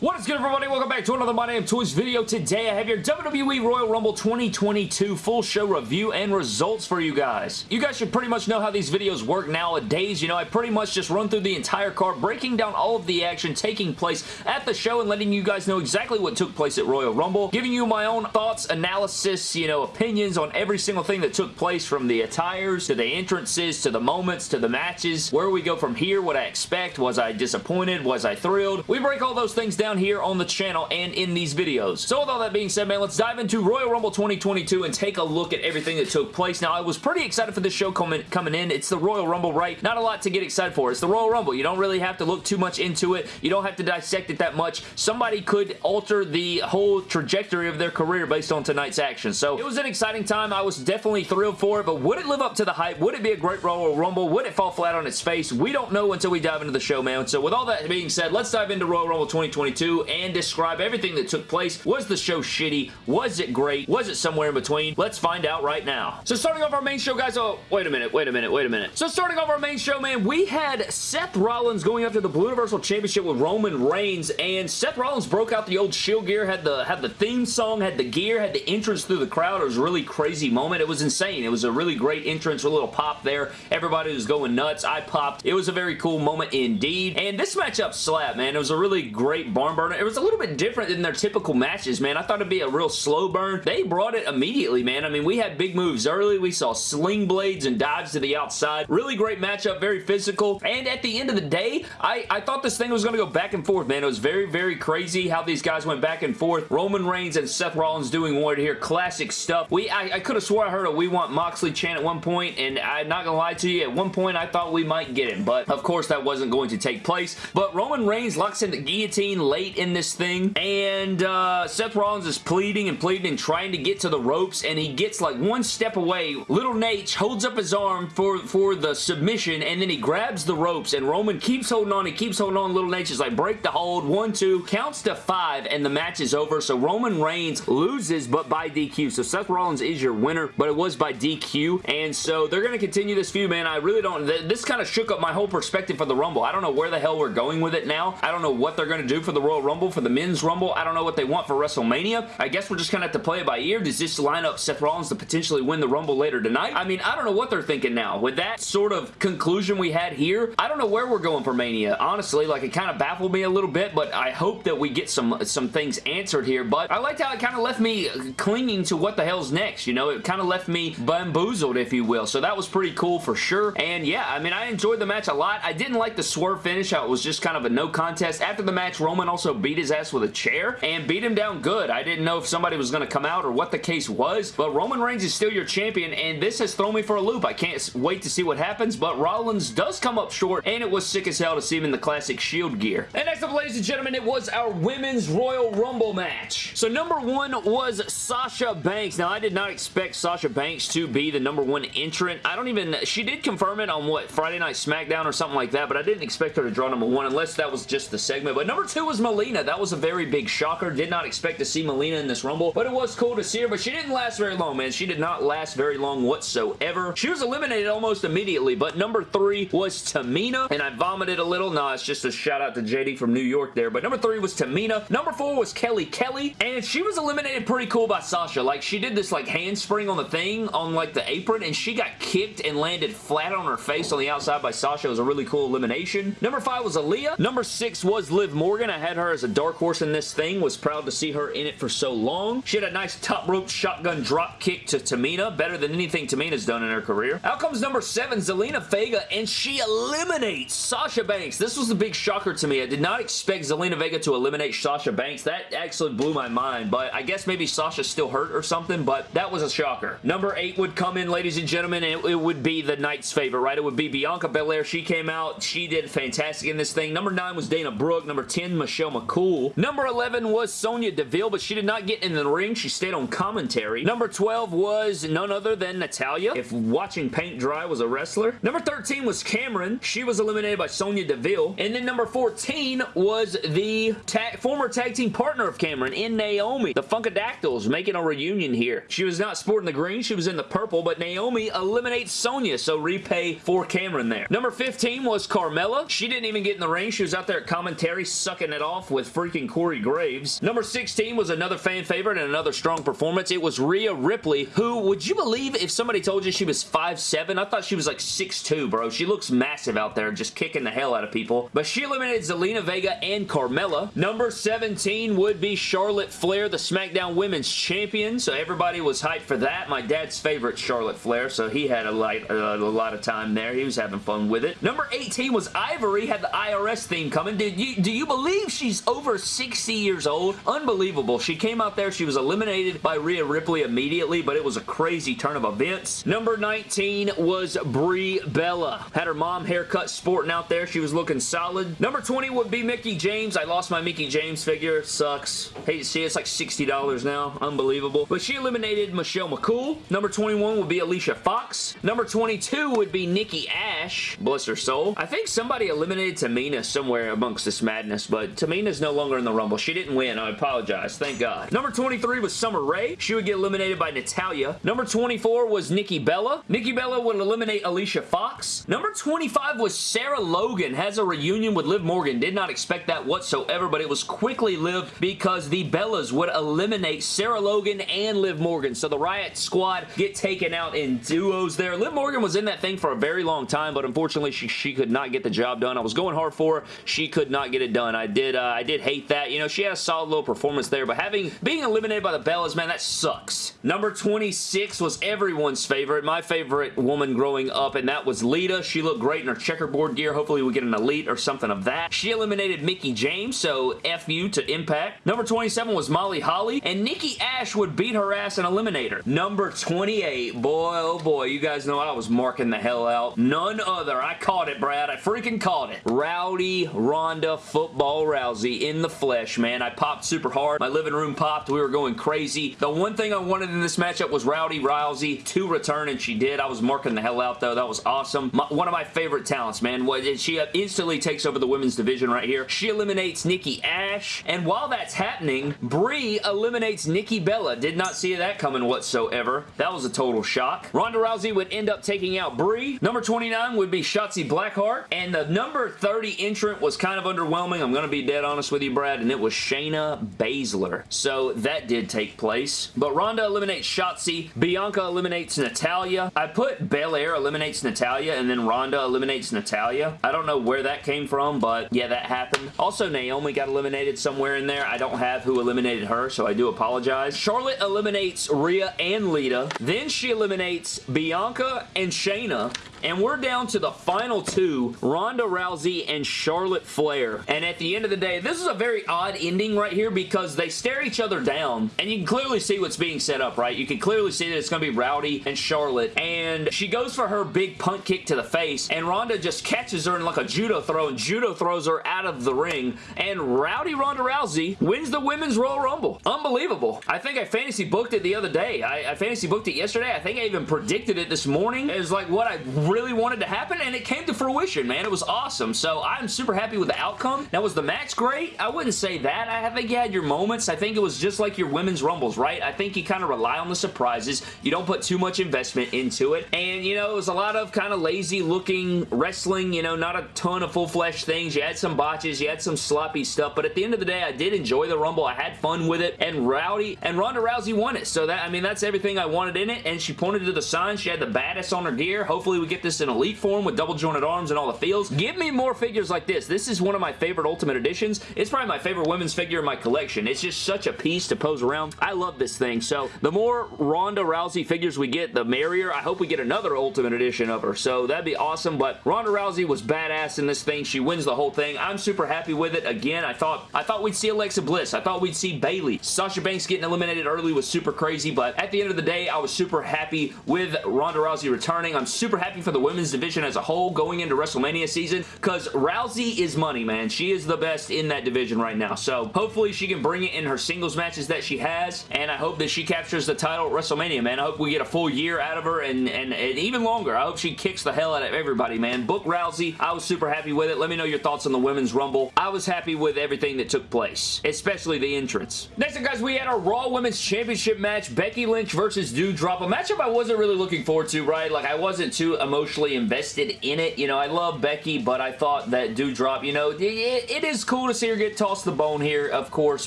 What is good everybody? Welcome back to another My Damn Toys video. Today I have your WWE Royal Rumble 2022 full show review and results for you guys. You guys should pretty much know how these videos work nowadays. You know, I pretty much just run through the entire card, breaking down all of the action taking place at the show and letting you guys know exactly what took place at Royal Rumble, giving you my own thoughts, analysis, you know, opinions on every single thing that took place from the attires to the entrances to the moments to the matches, where we go from here, what I expect, was I disappointed, was I thrilled. We break all those things down down here on the channel and in these videos. So with all that being said, man, let's dive into Royal Rumble 2022 and take a look at everything that took place. Now, I was pretty excited for this show coming, coming in. It's the Royal Rumble, right? Not a lot to get excited for. It's the Royal Rumble. You don't really have to look too much into it. You don't have to dissect it that much. Somebody could alter the whole trajectory of their career based on tonight's action. So it was an exciting time. I was definitely thrilled for it, but would it live up to the hype? Would it be a great Royal Rumble? Would it fall flat on its face? We don't know until we dive into the show, man. So with all that being said, let's dive into Royal Rumble 2022 and describe everything that took place. Was the show shitty? Was it great? Was it somewhere in between? Let's find out right now. So starting off our main show, guys, oh, wait a minute, wait a minute, wait a minute. So starting off our main show, man, we had Seth Rollins going after the Blue Universal Championship with Roman Reigns, and Seth Rollins broke out the old Shield gear, had the, had the theme song, had the gear, had the entrance through the crowd. It was a really crazy moment. It was insane. It was a really great entrance, with a little pop there. Everybody was going nuts. I popped. It was a very cool moment indeed. And this matchup slapped, man. It was a really great barn burner. It was a little bit different than their typical matches, man. I thought it'd be a real slow burn. They brought it immediately, man. I mean, we had big moves early. We saw sling blades and dives to the outside. Really great matchup, very physical. And at the end of the day, I, I thought this thing was going to go back and forth, man. It was very, very crazy how these guys went back and forth. Roman Reigns and Seth Rollins doing one here. Classic stuff. We I, I could have swore I heard a We Want Moxley chant at one point, and I'm not going to lie to you, at one point I thought we might get him, but of course that wasn't going to take place. But Roman Reigns locks in the guillotine late in this thing, and uh, Seth Rollins is pleading and pleading and trying to get to the ropes, and he gets like one step away. Little Nate holds up his arm for, for the submission, and then he grabs the ropes, and Roman keeps holding on. He keeps holding on. Little Nate is like, break the hold. One, two, counts to five, and the match is over. So Roman Reigns loses, but by DQ. So Seth Rollins is your winner, but it was by DQ, and so they're going to continue this feud, man. I really don't... This kind of shook up my whole perspective for the Rumble. I don't know where the hell we're going with it now. I don't know what they're going to do for the Royal Rumble, for the Men's Rumble. I don't know what they want for WrestleMania. I guess we're just going to have to play it by ear. Does this line up Seth Rollins to potentially win the Rumble later tonight? I mean, I don't know what they're thinking now. With that sort of conclusion we had here, I don't know where we're going for Mania. Honestly, like it kind of baffled me a little bit, but I hope that we get some, some things answered here. But I liked how it kind of left me uh, clinging to what the hell's next, you know? It kind of left me bamboozled, if you will. So that was pretty cool for sure. And yeah, I mean, I enjoyed the match a lot. I didn't like the swerve finish. How it was just kind of a no contest. After the match, Roman also beat his ass with a chair and beat him down good. I didn't know if somebody was going to come out or what the case was, but Roman Reigns is still your champion, and this has thrown me for a loop. I can't wait to see what happens, but Rollins does come up short, and it was sick as hell to see him in the classic Shield gear. And next up, ladies and gentlemen, it was our Women's Royal Rumble match. So number one was Sasha Banks. Now, I did not expect Sasha Banks to be the number one entrant. I don't even... She did confirm it on, what, Friday Night SmackDown or something like that, but I didn't expect her to draw number one unless that was just the segment. But number two was Melina. That was a very big shocker. Did not expect to see Melina in this Rumble, but it was cool to see her, but she didn't last very long, man. She did not last very long whatsoever. She was eliminated almost immediately, but number three was Tamina, and I vomited a little. Nah, it's just a shout out to JD from New York there, but number three was Tamina. Number four was Kelly Kelly, and she was eliminated pretty cool by Sasha. Like, she did this, like, handspring on the thing, on, like, the apron, and she got kicked and landed flat on her face on the outside by Sasha. It was a really cool elimination. Number five was Aliyah. Number six was Liv Morgan. I had her as a dark horse in this thing. Was proud to see her in it for so long. She had a nice top rope shotgun drop kick to Tamina. Better than anything Tamina's done in her career. Out comes number seven, Zelina Vega, and she eliminates Sasha Banks. This was a big shocker to me. I did not expect Zelina Vega to eliminate Sasha Banks. That actually blew my mind, but I guess maybe Sasha's still hurt or something, but that was a shocker. Number eight would come in, ladies and gentlemen, and it, would be the night's favorite, right? It would be Bianca Belair. She came out. She did fantastic in this thing. Number nine was Dana Brooke. Number 10, Michelle McCool. Number 11 was Sonya Deville, but she did not get in the ring. She stayed on commentary. Number 12 was none other than Natalya, if watching paint dry was a wrestler. Number 13 was Cameron. She was eliminated by Sonya Deville. And then number 14 was the former tag team partner of Cameron in Naomi. The Funkadactyls making a reunion here. She was not sporting the green. She was in the purple, but Naomi eliminates Sonya, so repay for Cameron there. Number 15 was Carmella. She didn't even get in the ring. She was out there at commentary sucking it all off with freaking Corey Graves. Number 16 was another fan favorite and another strong performance. It was Rhea Ripley, who, would you believe if somebody told you she was 5'7"? I thought she was like 6'2", bro. She looks massive out there, just kicking the hell out of people. But she eliminated Zelina Vega and Carmella. Number 17 would be Charlotte Flair, the SmackDown Women's Champion, so everybody was hyped for that. My dad's favorite Charlotte Flair, so he had a, light, uh, a lot of time there. He was having fun with it. Number 18 was Ivory, had the IRS theme coming. Did you, do you believe she's over 60 years old? Unbelievable. She came out there, she was eliminated by Rhea Ripley immediately, but it was a crazy turn of events. Number 19 was Brie Bella. Had her mom haircut sporting out there. She was looking solid. Number 20 would be Mickie James. I lost my Mickie James figure. Sucks. Hate to see it. It's like $60 now. Unbelievable. But she eliminated Michelle McCool. Number 21 would be Alicia Fox. Number 22 would be Nikki Ash. Bless her soul. I think somebody eliminated Tamina somewhere amongst this madness, but Tamina's no longer in the Rumble. She didn't win. I apologize. Thank God. Number 23 was Summer Rae. She would get eliminated by Natalya. Number 24 was Nikki Bella. Nikki Bella would eliminate Alicia Fox. Number 25 was Sarah Logan. Has a reunion with Liv Morgan. Did not expect that whatsoever, but it was quickly lived because the Bellas would eliminate Sarah Logan and Liv Morgan. So the Riot Squad get taken out in duos there. Liv Morgan was in that thing for a very long time, but unfortunately she, she could not get the job done. I was going hard for her. She could not get it done. I did uh, I did hate that. You know, she had a solid little performance there, but having being eliminated by the Bellas, man, that sucks. Number 26 was everyone's favorite, my favorite woman growing up, and that was Lita. She looked great in her checkerboard gear. Hopefully we get an Elite or something of that. She eliminated Mickie James, so F you to Impact. Number 27 was Molly Holly, and Nikki Ash would beat her ass and eliminate her. Number 28, boy oh boy, you guys know I was marking the hell out. None other, I caught it, Brad. I freaking caught it. Rowdy Ronda Football Rousey in the flesh, man. I popped super hard. My living room popped. We were going crazy. The one thing I wanted in this matchup was Rowdy Rousey to return, and she did. I was marking the hell out, though. That was awesome. My, one of my favorite talents, man. She uh, instantly takes over the women's division right here. She eliminates Nikki Ash, and while that's happening, Brie eliminates Nikki Bella. Did not see that coming whatsoever. That was a total shock. Ronda Rousey would end up taking out Brie. Number 29 would be Shotzi Blackheart, and the number 30 entrant was kind of underwhelming. I'm going to be dead honest with you, Brad, and it was Shayna Baszler. So that did take place. But Ronda eliminates Shotzi. Bianca eliminates Natalya. I put Belair eliminates Natalya, and then Ronda eliminates Natalya. I don't know where that came from, but yeah, that happened. Also, Naomi got eliminated somewhere in there. I don't have who eliminated her, so I do apologize. Charlotte eliminates Rhea and Lita. Then she eliminates Bianca and Shayna. And we're down to the final two, Ronda Rousey and Charlotte Flair. And at the end of the day, this is a very odd ending right here because they stare each other down. And you can clearly see what's being set up, right? You can clearly see that it's going to be Rowdy and Charlotte. And she goes for her big punt kick to the face. And Ronda just catches her in like a judo throw. And judo throws her out of the ring. And Rowdy Ronda Rousey wins the Women's Royal Rumble. Unbelievable. I think I fantasy booked it the other day. I, I fantasy booked it yesterday. I think I even predicted it this morning. It was like what I really wanted to happen, and it came to fruition, man. It was awesome. So I'm super happy with the outcome. Now, was the match great? I wouldn't say that. I think you had your moments. I think it was just like your women's rumbles, right? I think you kind of rely on the surprises. You don't put too much investment into it. And, you know, it was a lot of kind of lazy looking wrestling, you know, not a ton of full flesh things. You had some botches. You had some sloppy stuff. But at the end of the day, I did enjoy the Rumble. I had fun with it. And Rowdy and Ronda Rousey won it. So that, I mean, that's everything I wanted in it. And she pointed to the sign. She had the baddest on her gear. Hopefully we get this in Elite form with double jointed arms and all the feels. Give me more figures like this. This is one of my favorite Ultimate Editions. It's probably my favorite women's figure in my collection. It's just such a piece to pose around. I love this thing. So the more Ronda Rousey figures we get, the merrier. I hope we get another Ultimate Edition of her. So that'd be awesome. But Ronda Rousey was badass in this thing. She wins the whole thing. I'm super happy with it. Again, I thought I thought we'd see Alexa Bliss. I thought we'd see Bayley. Sasha Banks getting eliminated early was super crazy. But at the end of the day, I was super happy with Ronda Rousey returning. I'm super happy for the women's division as a whole going into WrestleMania season because Rousey is money, man. She is the best in that division right now. So hopefully she can bring it in her singles matches that she has and I hope that she captures the title at WrestleMania, man. I hope we get a full year out of her and, and, and even longer. I hope she kicks the hell out of everybody, man. Book Rousey. I was super happy with it. Let me know your thoughts on the Women's Rumble. I was happy with everything that took place, especially the entrance. Next up, guys, we had our Raw Women's Championship match. Becky Lynch versus Doudrop. A matchup I wasn't really looking forward to, right? Like, I wasn't too emotionally invested in it. You know, I love Becky, but I thought that Doudrop, you know, it, it is cool to see her get tossed the bone here, of course,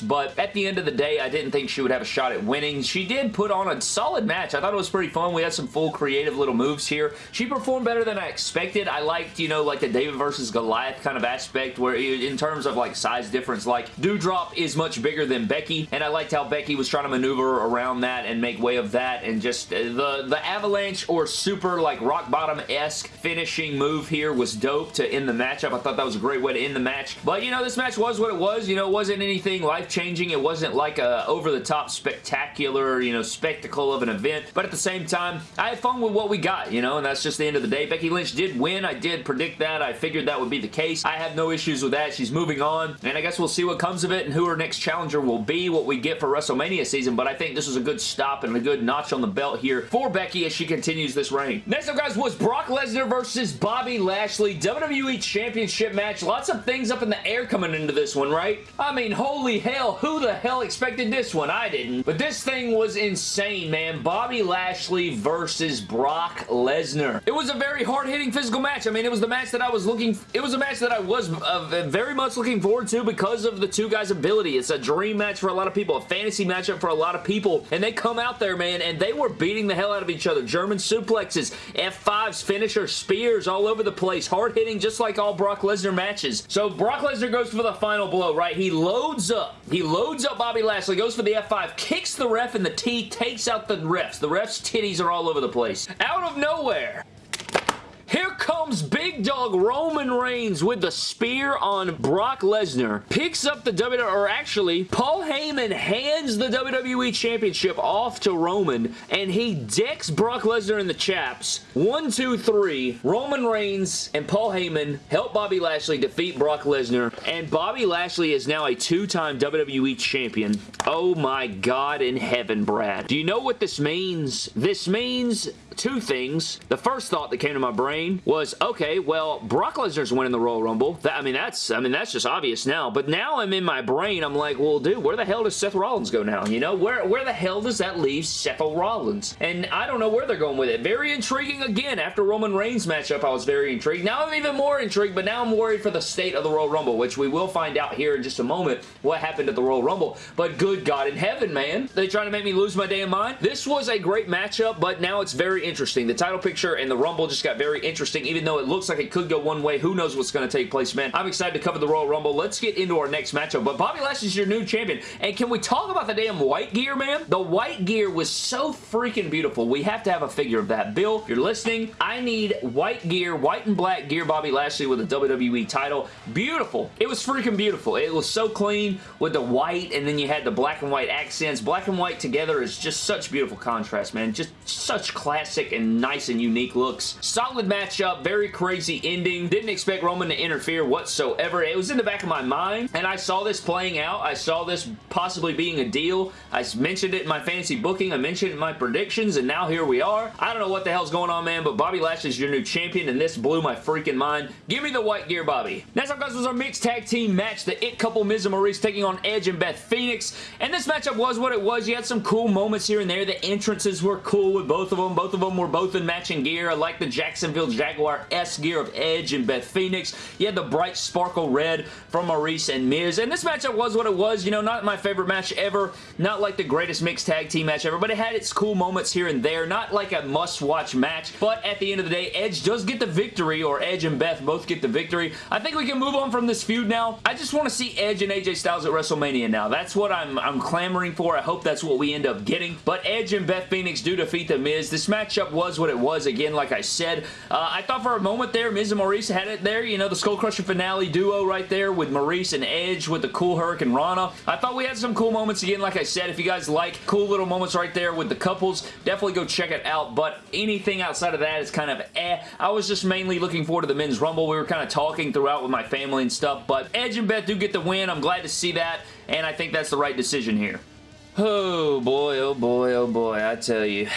but at the end of the day, I didn't think she would have a shot at winning. She did put on a solid match. I thought it was pretty fun. We had some full creative little moves here. She performed better than I expected. I liked, you know, like the David versus Goliath kind of aspect where in terms of like size difference, like Doudrop is much bigger than Becky, and I liked how Becky was trying to maneuver around that and make way of that, and just uh, the, the avalanche or super like rock bottom-esque finishing move here was dope to end the matchup. I thought that was a great way to end the match, but you know, this match was what it was. You know, it wasn't anything life-changing. It wasn't like a over-the-top spectacular, you know, spectacle of an event, but at the same time, I had fun with what we got, you know, and that's just the end of the day. Becky Lynch did win. I did predict that. I figured that would be the case. I have no issues with that. She's moving on, and I guess we'll see what comes of it and who her next challenger will be, what we get for WrestleMania season, but I think this was a good stop and a good notch on the belt here for Becky as she continues this reign. Next up, guys, was Brock Lesnar versus Bobby Lashley WWE Championship match. Lots of things up in the air coming into this one, right? I mean, holy hell, who the hell expected this one? I didn't. But this thing was insane, man. Bobby Lashley versus Brock Lesnar. It was a very hard-hitting physical match. I mean, it was the match that I was looking... It was a match that I was uh, very much looking forward to because of the two guys' ability. It's a dream match for a lot of people, a fantasy matchup for a lot of people, and they come out there, man, and they were beating the hell out of each other. German suplexes, F5s, finisher, spears all over the place. Hard-hitting just like all Brock Lesnar matches. So Brock Lesnar goes for the final blow, right? He loads up. He loads up Bobby Lashley, goes for the F5, kicks the ref in the T, takes out the refs. The refs' titties are all over the place. Out of nowhere, here comes Big Dog Roman Reigns with the spear on Brock Lesnar. Picks up the WWE, or actually, Paul Heyman hands the WWE Championship off to Roman, and he decks Brock Lesnar in the chaps. One, two, three. Roman Reigns and Paul Heyman help Bobby Lashley defeat Brock Lesnar, and Bobby Lashley is now a two-time WWE Champion. Oh my God in heaven, Brad. Do you know what this means? This means two things. The first thought that came to my brain was, okay, well, Brock Lesnar's winning the Royal Rumble. That, I mean, that's I mean, that's just obvious now. But now I'm in my brain, I'm like, well, dude, where the hell does Seth Rollins go now? You know, where, where the hell does that leave Seth Rollins? And I don't know where they're going with it. Very intriguing again. After Roman Reigns matchup, I was very intrigued. Now I'm even more intrigued, but now I'm worried for the state of the Royal Rumble, which we will find out here in just a moment what happened at the Royal Rumble. But good God in heaven, man. They trying to make me lose my damn mind? This was a great matchup, but now it's very interesting. The title picture and the Rumble just got very interesting, even though it looks like it could go one way. Who knows what's going to take place, man. I'm excited to cover the Royal Rumble. Let's get into our next matchup. But Bobby Lashley's your new champion. And can we talk about the damn white gear, man? The white gear was so freaking beautiful. We have to have a figure of that. Bill, if you're listening, I need white gear, white and black gear Bobby Lashley with a WWE title. Beautiful. It was freaking beautiful. It was so clean with the white and then you had the black and white accents. Black and white together is just such beautiful contrast, man. Just such classic and nice and unique looks. Solid matchup. Very crazy ending. Didn't expect Roman to interfere whatsoever. It was in the back of my mind and I saw this playing out. I saw this possibly being a deal. I mentioned it in my fantasy booking. I mentioned it in my predictions and now here we are. I don't know what the hell's going on, man, but Bobby Lashley's your new champion and this blew my freaking mind. Give me the white gear, Bobby. Next up, guys, was our mixed tag team match. The It Couple, Miz and Maryse, taking on Edge and Beth Phoenix. And this matchup was what it was. You had some cool moments here and there. The entrances were cool with both of them. Both of them were both in matching gear. I like the Jacksonville Jaguars gear of Edge and Beth Phoenix. You had the bright sparkle red from Maryse and Miz. And this matchup was what it was. You know, not my favorite match ever. Not like the greatest mixed tag team match ever, but it had its cool moments here and there. Not like a must-watch match, but at the end of the day, Edge does get the victory, or Edge and Beth both get the victory. I think we can move on from this feud now. I just want to see Edge and AJ Styles at WrestleMania now. That's what I'm, I'm clamoring for. I hope that's what we end up getting. But Edge and Beth Phoenix do defeat The Miz. This matchup was what it was. Again, like I said, uh, I thought for a moment there, Miz and Maryse had it there. You know, the Skull Crusher finale duo right there with Maryse and Edge with the cool hurricanrana. I thought we had some cool moments again. Like I said, if you guys like cool little moments right there with the couples, definitely go check it out. But anything outside of that is kind of eh. I was just mainly looking forward to the Men's Rumble. We were kind of talking throughout with my family and stuff. But Edge and Beth do get the win. I'm glad to see that. And I think that's the right decision here. Oh boy, oh boy, oh boy, I tell you.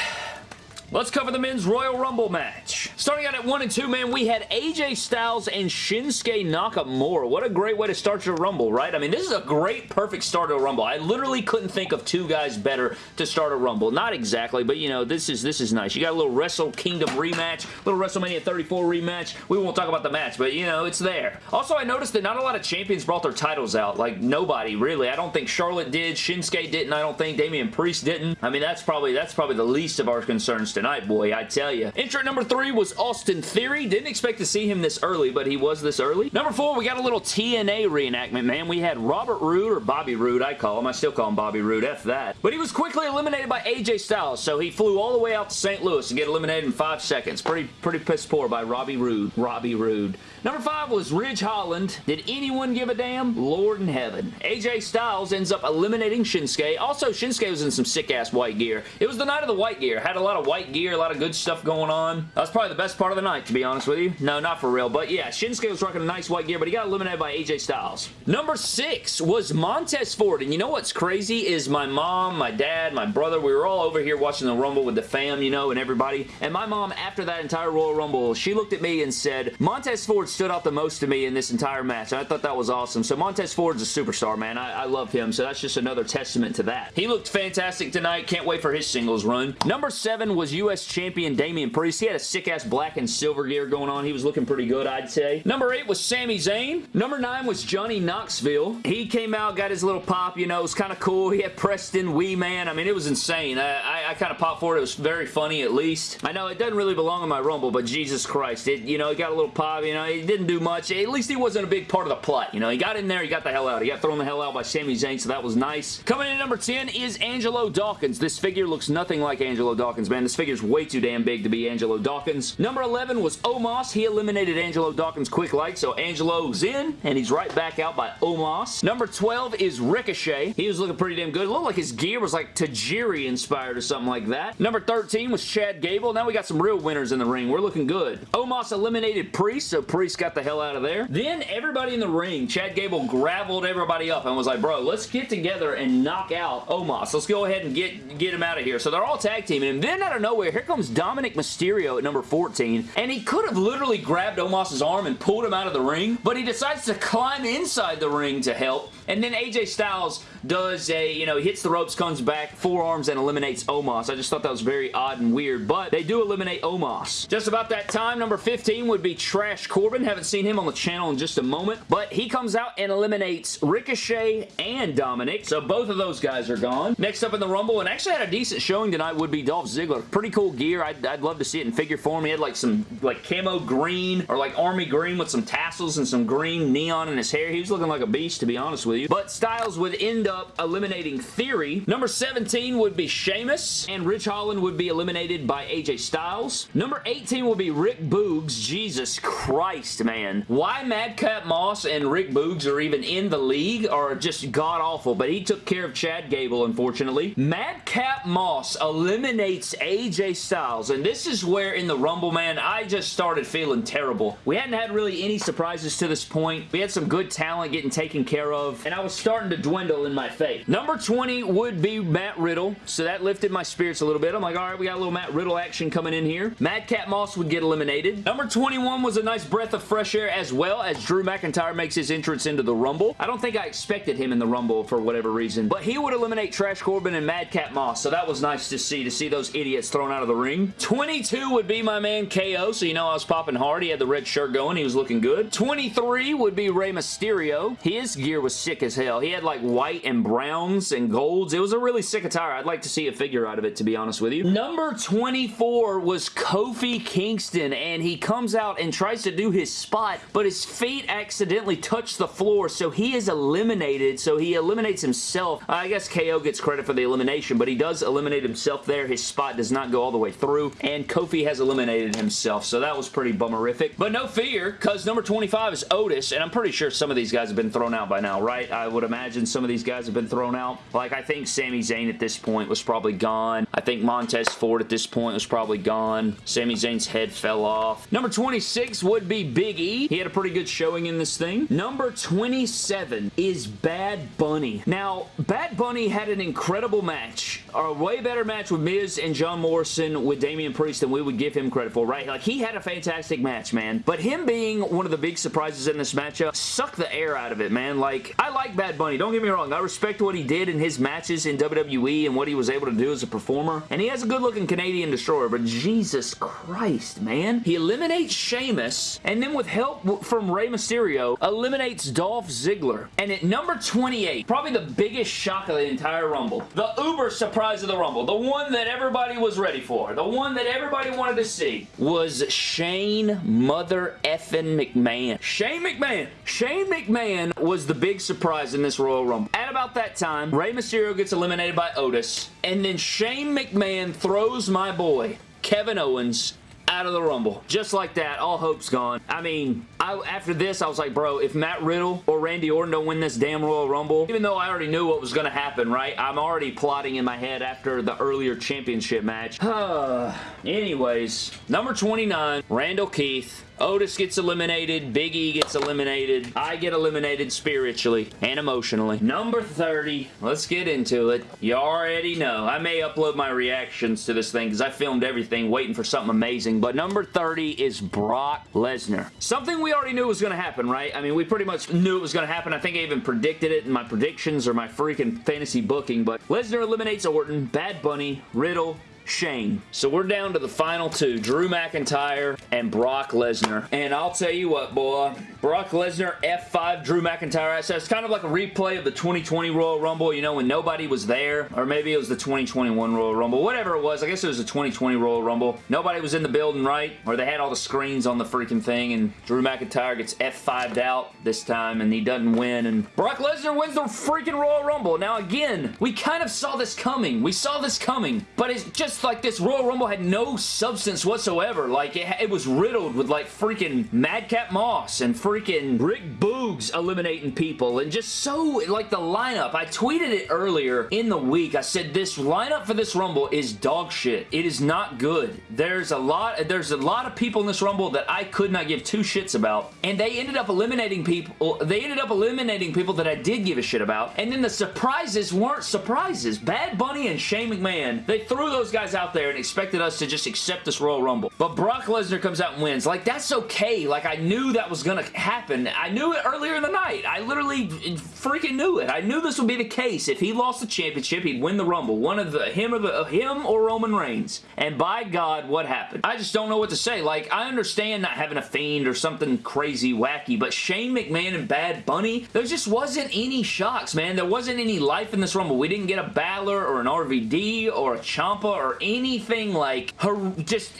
Let's cover the men's Royal Rumble match. Starting out at 1 and 2, man, we had AJ Styles and Shinsuke Nakamura. What a great way to start your Rumble, right? I mean, this is a great, perfect start to a Rumble. I literally couldn't think of two guys better to start a Rumble. Not exactly, but, you know, this is this is nice. You got a little Wrestle Kingdom rematch, a little WrestleMania 34 rematch. We won't talk about the match, but, you know, it's there. Also, I noticed that not a lot of champions brought their titles out. Like, nobody, really. I don't think Charlotte did. Shinsuke didn't. I don't think Damian Priest didn't. I mean, that's probably that's probably the least of our concerns tonight, boy, I tell you. Entrant number three was Austin Theory. Didn't expect to see him this early, but he was this early. Number four, we got a little TNA reenactment, man. We had Robert Roode, or Bobby Roode, I call him. I still call him Bobby Roode. F that. But he was quickly eliminated by AJ Styles, so he flew all the way out to St. Louis and get eliminated in five seconds. Pretty, pretty piss poor by Robbie Roode. Robbie Roode. Number five was Ridge Holland. Did anyone give a damn? Lord in heaven. AJ Styles ends up eliminating Shinsuke. Also, Shinsuke was in some sick-ass white gear. It was the night of the white gear. Had a lot of white gear, a lot of good stuff going on. That was probably the best part of the night, to be honest with you. No, not for real. But yeah, Shinsuke was rocking a nice white gear, but he got eliminated by AJ Styles. Number six was Montez Ford. And you know what's crazy is my mom, my dad, my brother, we were all over here watching the Rumble with the fam, you know, and everybody. And my mom, after that entire Royal Rumble, she looked at me and said, Montez Ford stood out the most to me in this entire match. I thought that was awesome. So Montez Ford's a superstar, man. I, I love him. So that's just another testament to that. He looked fantastic tonight. Can't wait for his singles run. Number seven was U.S. Champion Damian Priest. He had a sick-ass black and silver gear going on. He was looking pretty good, I'd say. Number eight was Sami Zayn. Number nine was Johnny Knoxville. He came out, got his little pop, you know, it was kind of cool. He had Preston, Wee Man. I mean, it was insane. I, I, I kind of popped for it. It was very funny, at least. I know it doesn't really belong in my Rumble, but Jesus Christ. It, you know, it got a little pop, you know, he didn't do much. At least he wasn't a big part of the plot. You know, he got in there, he got the hell out. He got thrown the hell out by Sami Zayn, so that was nice. Coming in number 10 is Angelo Dawkins. This figure looks nothing like Angelo Dawkins, man. This figure's way too damn big to be Angelo Dawkins. Number 11 was Omos. He eliminated Angelo Dawkins quick light, so Angelo's in, and he's right back out by Omos. Number 12 is Ricochet. He was looking pretty damn good. It looked like his gear was like Tajiri inspired or something like that. Number 13 was Chad Gable. Now we got some real winners in the ring. We're looking good. Omos eliminated Priest, so Priest got the hell out of there. Then everybody in the ring, Chad Gable graveled everybody up and was like, bro, let's get together and knock out Omos. Let's go ahead and get, get him out of here. So they're all tag teaming And Then out of nowhere, here comes Dominic Mysterio at number 14, and he could have literally grabbed Omos's arm and pulled him out of the ring, but he decides to climb inside the ring to help, and then AJ Styles does a, you know, hits the ropes, comes back, forearms, and eliminates Omos. I just thought that was very odd and weird, but they do eliminate Omos. Just about that time, number 15 would be Trash Corbin. Haven't seen him on the channel in just a moment, but he comes out and eliminates Ricochet and Dominic, so both of those guys are gone. Next up in the Rumble, and actually had a decent showing tonight, would be Dolph Ziggler. Pretty cool gear. I'd, I'd love to see it in figure form. He had like some like camo green or like army green with some tassels and some green neon in his hair. He was looking like a beast, to be honest with you. But Styles would end up eliminating Theory. Number 17 would be Sheamus, and Ridge Holland would be eliminated by AJ Styles. Number 18 would be Rick Boogs. Jesus Christ, man. Why Madcap Moss and Rick Boogs are even in the league are just god-awful, but he took care of Chad Gable, unfortunately. Madcap Moss eliminates AJ Styles, and this is where in the Rumble, man, I just started feeling terrible. We hadn't had really any surprises to this point. We had some good talent getting taken care of, and I was starting to dwindle in my faith. Number 20 would be Matt Riddle, so that lifted my spirits a little bit. I'm like, all right, we got a little Matt Riddle action coming in here. Madcap Moss would get eliminated. Number 21 was a nice breath of fresh air as well as Drew McIntyre makes his entrance into the Rumble. I don't think I expected him in the Rumble for whatever reason, but he would eliminate Trash Corbin and Madcap Moss, so that was nice to see, to see those idiots thrown out of the ring. 22 would be my man KO, so you know I was popping hard. He had the red shirt going. He was looking good. 23 would be Rey Mysterio. His gear was sick as hell. He had like white and browns and golds. It was a really sick attire. I'd like to see a figure out of it, to be honest with you. Number 24 was Kofi Kingston, and he comes out and tries to do his spot, but his feet accidentally touch the floor, so he is eliminated, so he eliminates himself. I guess KO gets credit for the elimination, but he does eliminate himself there. His spot does not go all the way through, and Kofi has eliminated himself, so that was pretty bummerific. But no fear, because number 25 is Otis, and I'm pretty sure some of these guys have been thrown out by now, right? I would imagine some of these guys have been thrown out. Like, I think Sami Zayn at this point was probably gone. I think Montez Ford at this point was probably gone. Sami Zayn's head fell off. Number 26 would be Big E. He had a pretty good showing in this thing. Number 27 is Bad Bunny. Now, Bad Bunny had an incredible match. A way better match with Miz and John Morrison with Damian Priest than we would give him credit for, right? Like, he had a fantastic match, man. But him being one of the big surprises in this matchup sucked the air out of it, man. Like, I like Bad Bunny. Don't get me wrong. I respect what he did in his matches in WWE and what he was able to do as a performer. And he has a good-looking Canadian Destroyer, but Jesus Christ, man. He eliminates Sheamus, and then with help from Rey Mysterio, eliminates Dolph Ziggler. And at number 28, probably the biggest shock of the entire Rumble, the uber surprise of the Rumble, the one that everybody was ready for, the one that everybody wanted to see, was Shane Mother effing McMahon. Shane McMahon. Shane McMahon was the big surprise in this Royal Rumble. At about that time, Rey Mysterio gets eliminated by Otis, and then Shane McMahon throws my boy, Kevin Owens, out of the Rumble. Just like that, all hope's gone. I mean, I, after this, I was like, bro, if Matt Riddle or Randy Orton don't win this damn Royal Rumble, even though I already knew what was going to happen, right? I'm already plotting in my head after the earlier championship match. Anyways, number 29, Randall Keith. Otis gets eliminated. Big E gets eliminated. I get eliminated spiritually and emotionally. Number 30. Let's get into it. You already know. I may upload my reactions to this thing because I filmed everything waiting for something amazing. But number 30 is Brock Lesnar. Something we already knew was going to happen, right? I mean, we pretty much knew it was going to happen. I think I even predicted it in my predictions or my freaking fantasy booking. But Lesnar eliminates Orton, Bad Bunny, Riddle, Shane. So we're down to the final two, Drew McIntyre and Brock Lesnar. And I'll tell you what, boy, Brock Lesnar, F5, Drew McIntyre. So it's kind of like a replay of the 2020 Royal Rumble, you know, when nobody was there. Or maybe it was the 2021 Royal Rumble. Whatever it was, I guess it was the 2020 Royal Rumble. Nobody was in the building, right? Or they had all the screens on the freaking thing, and Drew McIntyre gets F5'd out this time, and he doesn't win, and Brock Lesnar wins the freaking Royal Rumble. Now, again, we kind of saw this coming. We saw this coming, but it's just like this Royal Rumble had no substance whatsoever. Like, it, it was riddled with, like, freaking Madcap Moss and freaking freaking Rick Boogs eliminating people and just so, like the lineup. I tweeted it earlier in the week. I said this lineup for this Rumble is dog shit. It is not good. There's a lot, there's a lot of people in this Rumble that I could not give two shits about and they ended up eliminating people, they ended up eliminating people that I did give a shit about and then the surprises weren't surprises. Bad Bunny and Shane McMahon, they threw those guys out there and expected us to just accept this Royal Rumble. But Brock Lesnar comes out and wins. Like, that's okay. Like, I knew that was gonna happen. I knew it earlier in the night. I literally freaking knew it. I knew this would be the case. If he lost the championship, he'd win the Rumble. One of the, him or the, uh, him or Roman Reigns. And by God, what happened? I just don't know what to say. Like, I understand not having a Fiend or something crazy wacky, but Shane McMahon and Bad Bunny, there just wasn't any shocks, man. There wasn't any life in this Rumble. We didn't get a Balor or an RVD or a Ciampa or anything like, her, just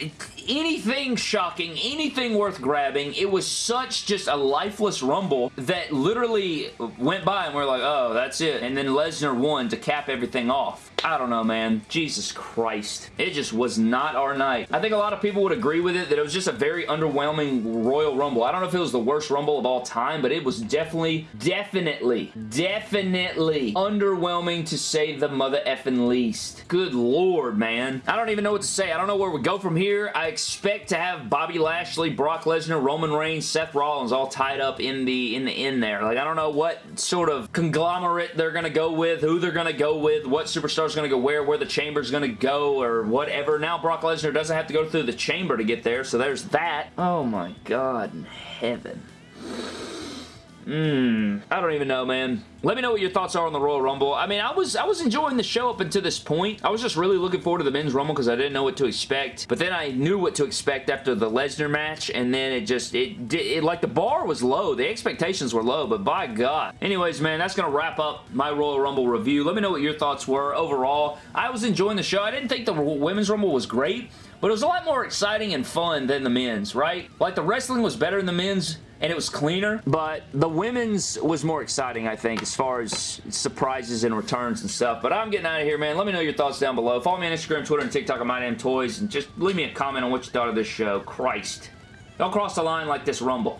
anything shocking, anything worth grabbing. It was such just a lifeless Rumble that literally went by and we're like, oh, that's it. And then Lesnar won to cap everything off. I don't know, man. Jesus Christ. It just was not our night. I think a lot of people would agree with it that it was just a very underwhelming Royal Rumble. I don't know if it was the worst Rumble of all time, but it was definitely, definitely, definitely underwhelming to say the mother effing least. Good lord, man. I don't even know what to say. I don't know where we go from here. I expect to have Bobby Lashley, Brock Lesnar, Roman Reigns, Seth Rollins all tied up in the in the end there. Like, I don't know what sort of conglomerate they're going to go with, who they're going to go with, what superstars going to go where, where the chamber's going to go, or whatever. Now Brock Lesnar doesn't have to go through the chamber to get there, so there's that. Oh my god in heaven. Mmm. I don't even know, man. Let me know what your thoughts are on the Royal Rumble. I mean, I was I was enjoying the show up until this point. I was just really looking forward to the Men's Rumble because I didn't know what to expect. But then I knew what to expect after the Lesnar match, and then it just, it, did, it, like the bar was low. The expectations were low, but by God. Anyways, man, that's going to wrap up my Royal Rumble review. Let me know what your thoughts were overall. I was enjoying the show. I didn't think the Women's Rumble was great, but it was a lot more exciting and fun than the men's, right? Like, the wrestling was better in the men's, and it was cleaner, but the women's was more exciting, I think, as far as surprises and returns and stuff. But I'm getting out of here, man. Let me know your thoughts down below. Follow me on Instagram, Twitter, and TikTok at Toys. and just leave me a comment on what you thought of this show. Christ. Don't cross the line like this Rumble.